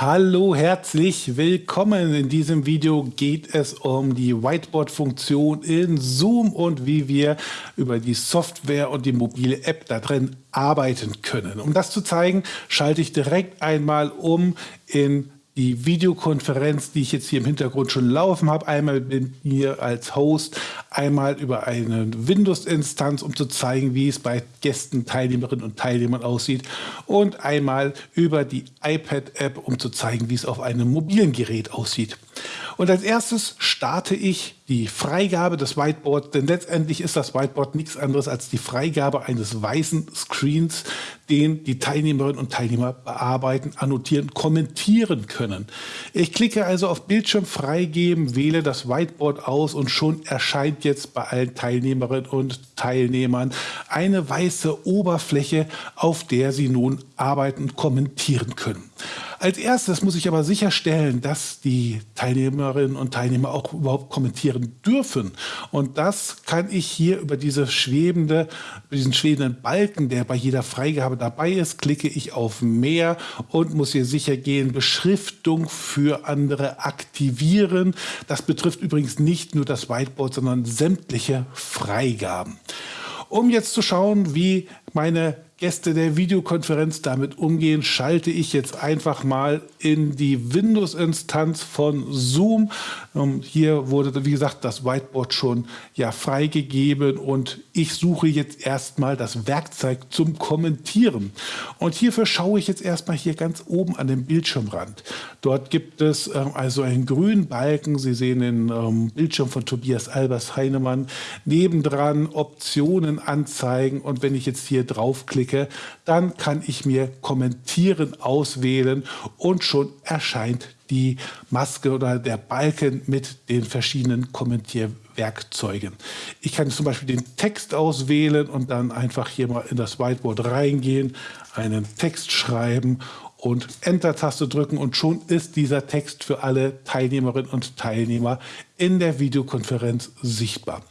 Hallo, herzlich willkommen. In diesem Video geht es um die Whiteboard-Funktion in Zoom und wie wir über die Software und die mobile App da drin arbeiten können. Um das zu zeigen, schalte ich direkt einmal um in die Videokonferenz, die ich jetzt hier im Hintergrund schon laufen habe, einmal mit mir als Host, einmal über eine Windows-Instanz, um zu zeigen, wie es bei Gästen, Teilnehmerinnen und Teilnehmern aussieht und einmal über die iPad-App, um zu zeigen, wie es auf einem mobilen Gerät aussieht. Und als erstes starte ich die Freigabe des Whiteboards, denn letztendlich ist das Whiteboard nichts anderes als die Freigabe eines weißen Screens, den die Teilnehmerinnen und Teilnehmer bearbeiten, annotieren, kommentieren können. Ich klicke also auf Bildschirm freigeben, wähle das Whiteboard aus und schon erscheint jetzt bei allen Teilnehmerinnen und Teilnehmern eine weiße Oberfläche, auf der sie nun arbeiten und kommentieren können. Als erstes muss ich aber sicherstellen, dass die Teilnehmerinnen und Teilnehmer auch überhaupt kommentieren dürfen. Und das kann ich hier über diese schwebende, diesen schwebenden Balken, der bei jeder Freigabe dabei ist, klicke ich auf Mehr und muss hier sicher gehen, Beschriftung für andere aktivieren. Das betrifft übrigens nicht nur das Whiteboard, sondern sämtliche Freigaben. Um jetzt zu schauen, wie meine Gäste der Videokonferenz damit umgehen, schalte ich jetzt einfach mal in die Windows-Instanz von Zoom. Ähm, hier wurde, wie gesagt, das Whiteboard schon ja freigegeben und ich suche jetzt erstmal das Werkzeug zum Kommentieren. Und hierfür schaue ich jetzt erstmal hier ganz oben an den Bildschirmrand. Dort gibt es äh, also einen grünen Balken. Sie sehen den ähm, Bildschirm von Tobias Albers Heinemann. Nebendran Optionen anzeigen und wenn ich jetzt hier draufklicke, klicke, dann kann ich mir Kommentieren auswählen und schon erscheint die Maske oder der Balken mit den verschiedenen Kommentierwerkzeugen. Ich kann zum Beispiel den Text auswählen und dann einfach hier mal in das Whiteboard reingehen, einen Text schreiben und Enter-Taste drücken und schon ist dieser Text für alle Teilnehmerinnen und Teilnehmer in der Videokonferenz sichtbar.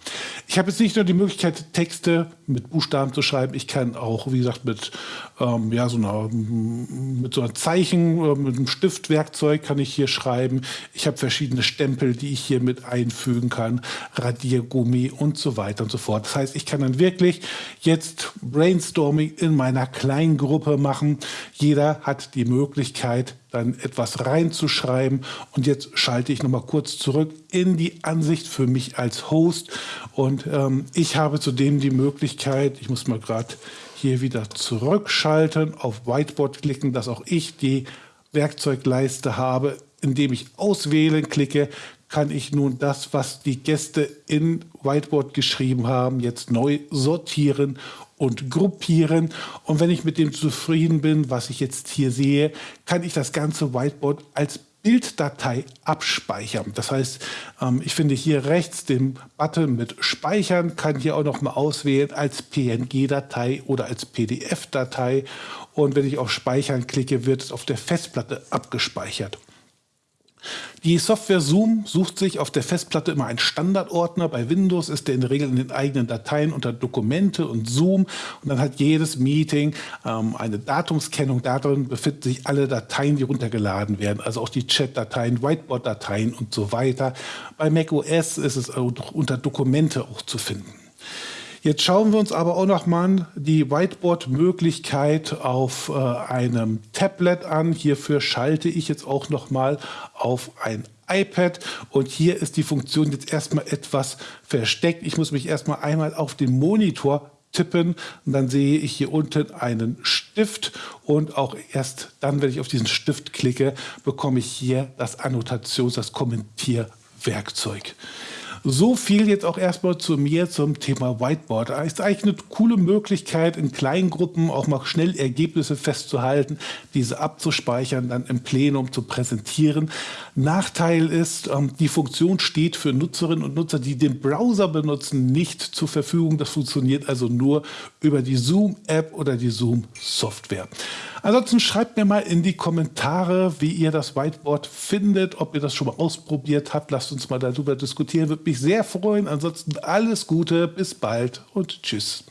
Ich habe jetzt nicht nur die Möglichkeit, Texte mit Buchstaben zu schreiben, ich kann auch, wie gesagt, mit, ähm, ja, so einer, mit so einem Zeichen, äh, mit einem Stiftwerkzeug kann ich hier schreiben. Ich habe verschiedene Stempel, die ich hier mit einfügen kann, Radiergummi und so weiter und so fort. Das heißt, ich kann dann wirklich jetzt Brainstorming in meiner kleinen Gruppe machen. Jeder hat die Möglichkeit, dann etwas reinzuschreiben. Und jetzt schalte ich nochmal kurz zurück in die Ansicht für mich als Host. Und ähm, ich habe zudem die Möglichkeit, ich muss mal gerade hier wieder zurückschalten, auf Whiteboard klicken, dass auch ich die Werkzeugleiste habe. Indem ich auswählen klicke, kann ich nun das, was die Gäste in Whiteboard geschrieben haben, jetzt neu sortieren und gruppieren. Und wenn ich mit dem zufrieden bin, was ich jetzt hier sehe, kann ich das ganze Whiteboard als Bilddatei abspeichern. Das heißt, ähm, ich finde hier rechts den Button mit Speichern, kann hier auch noch mal auswählen als PNG-Datei oder als PDF-Datei. Und wenn ich auf Speichern klicke, wird es auf der Festplatte abgespeichert. Die Software Zoom sucht sich auf der Festplatte immer einen Standardordner. Bei Windows ist der in der Regel in den eigenen Dateien unter Dokumente und Zoom. Und dann hat jedes Meeting ähm, eine Datumskennung. Darin befinden sich alle Dateien, die runtergeladen werden. Also auch die Chat-Dateien, Whiteboard-Dateien und so weiter. Bei macOS ist es unter Dokumente auch zu finden. Jetzt schauen wir uns aber auch noch mal die Whiteboard-Möglichkeit auf äh, einem Tablet an. Hierfür schalte ich jetzt auch noch mal auf ein iPad und hier ist die Funktion jetzt erstmal etwas versteckt. Ich muss mich erstmal einmal auf den Monitor tippen und dann sehe ich hier unten einen Stift und auch erst dann, wenn ich auf diesen Stift klicke, bekomme ich hier das Annotations-, das Kommentierwerkzeug. So viel jetzt auch erstmal zu mir zum Thema Whiteboard. Es ist eigentlich eine coole Möglichkeit, in kleinen Gruppen auch mal schnell Ergebnisse festzuhalten, diese abzuspeichern, dann im Plenum zu präsentieren. Nachteil ist, ähm, die Funktion steht für Nutzerinnen und Nutzer, die den Browser benutzen, nicht zur Verfügung. Das funktioniert also nur über die Zoom-App oder die Zoom-Software. Ansonsten schreibt mir mal in die Kommentare, wie ihr das Whiteboard findet, ob ihr das schon mal ausprobiert habt. Lasst uns mal darüber diskutieren, würde mich sehr freuen. Ansonsten alles Gute, bis bald und tschüss.